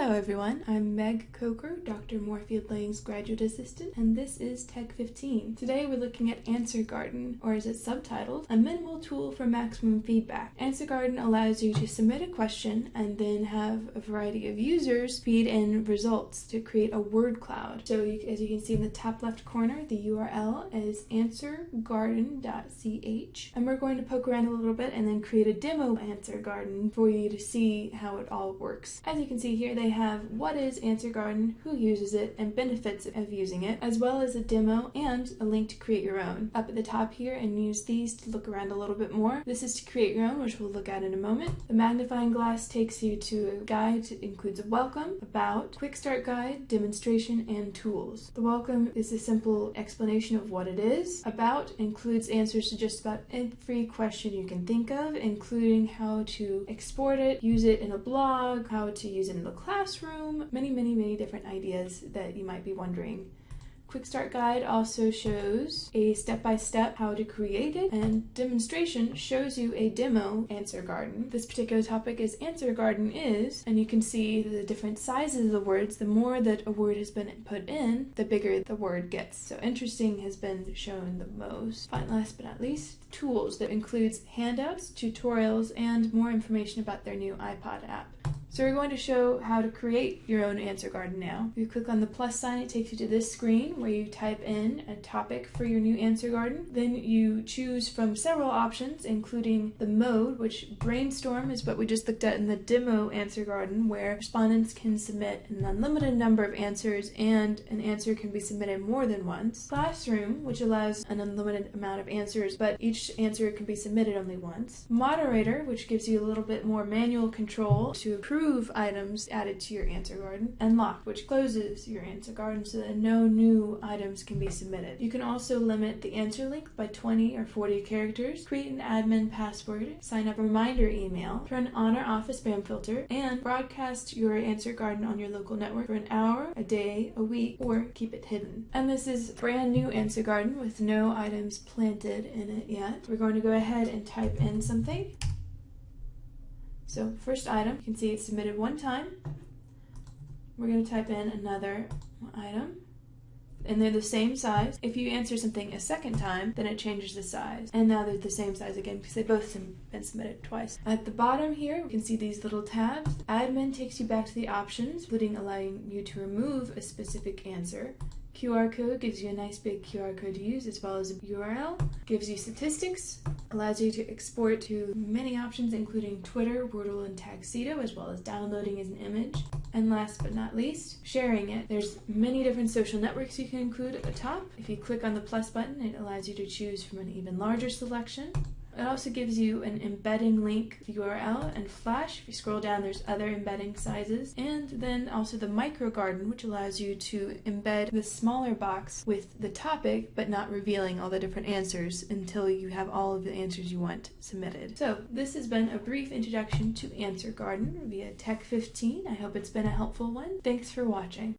Hello everyone, I'm Meg Coker, Dr. Moorefield Lang's graduate assistant, and this is Tech 15. Today we're looking at Answer Garden, or as it's subtitled, a minimal tool for maximum feedback. Answer Garden allows you to submit a question and then have a variety of users feed in results to create a word cloud. So you, as you can see in the top left corner, the URL is answergarden.ch, and we're going to poke around a little bit and then create a demo Answer Garden for you to see how it all works. As you can see here, they have what is Answer Garden, who uses it, and benefits of using it, as well as a demo and a link to create your own. Up at the top here and use these to look around a little bit more. This is to create your own, which we'll look at in a moment. The magnifying glass takes you to a guide that includes a welcome, about, quick start guide, demonstration, and tools. The welcome is a simple explanation of what it is. About includes answers to just about every question you can think of, including how to export it, use it in a blog, how to use it in the classroom, many, many, many different ideas that you might be wondering. Quick Start Guide also shows a step-by-step -step how to create it, and demonstration shows you a demo Answer Garden. This particular topic is Answer Garden is, and you can see the different sizes of the words. The more that a word has been put in, the bigger the word gets. So interesting has been shown the most. Fine, last but not least, tools that includes handouts, tutorials, and more information about their new iPod app. So we're going to show how to create your own answer garden now. If you click on the plus sign, it takes you to this screen where you type in a topic for your new answer garden. Then you choose from several options, including the mode, which brainstorm is what we just looked at in the demo answer garden, where respondents can submit an unlimited number of answers and an answer can be submitted more than once. Classroom, which allows an unlimited amount of answers, but each answer can be submitted only once. Moderator, which gives you a little bit more manual control to approve remove items added to your answer garden, and lock, which closes your answer garden so that no new items can be submitted. You can also limit the answer length by 20 or 40 characters, create an admin password, sign up a reminder email, turn on or off a spam filter, and broadcast your answer garden on your local network for an hour, a day, a week, or keep it hidden. And this is brand new answer garden with no items planted in it yet. We're going to go ahead and type in something. So first item, you can see it's submitted one time. We're going to type in another item and they're the same size. If you answer something a second time, then it changes the size. And now they're the same size again because they both been submitted twice. At the bottom here, we can see these little tabs. Admin takes you back to the options, including allowing you to remove a specific answer. QR code gives you a nice big QR code to use as well as a URL. Gives you statistics, allows you to export to many options including Twitter, Wordle, and Tagxedo as well as downloading as an image. And last but not least, sharing it. There's many different social networks you can include at the top. If you click on the plus button, it allows you to choose from an even larger selection. It also gives you an embedding link URL and Flash. If you scroll down, there's other embedding sizes. And then also the micro garden, which allows you to embed the smaller box with the topic, but not revealing all the different answers until you have all of the answers you want submitted. So this has been a brief introduction to Answer Garden via Tech 15. I hope it's been a helpful one. Thanks for watching.